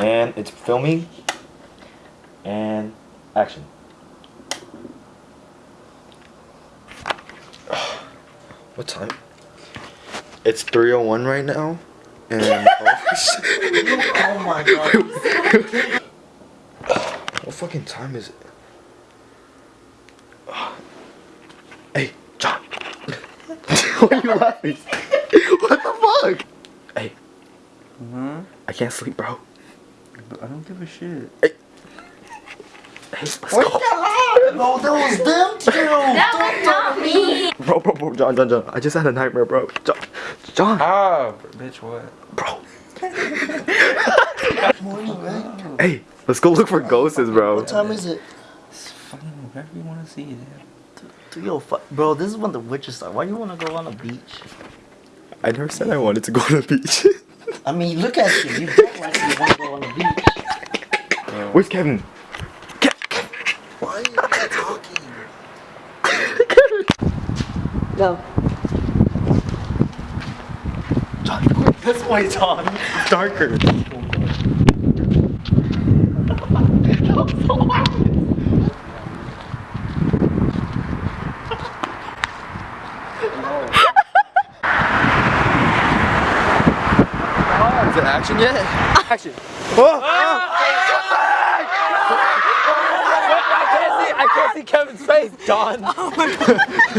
And it's filming. And action. What time? It's 3:01 right now. And Oh my god. what fucking time is it? Hey, John. Why are you laughing? what the fuck? Hey, Huh? I can't sleep, bro. I don't give a shit. Hey, let's go. No, that was them two. That was not me. Bro, bro, bro, John, John, John. I just had a nightmare, bro. John, John, Ah, bitch, what? bro. Morning. Hey, let's go look for ghosts, bro. What time is it? It's fucking whatever you want to see, dude. Three oh five. Bro, this is when the witches are. Why you wanna go on a beach? I never said I wanted to go to a beach. I mean, look at you. You look like you wanna go on the beach. Where's Kevin? Why are you not talking? Go. John, this way, John. It's darker. Is it action yet? Action. Oh, oh, I can't see. I can't see Kevin's face, John.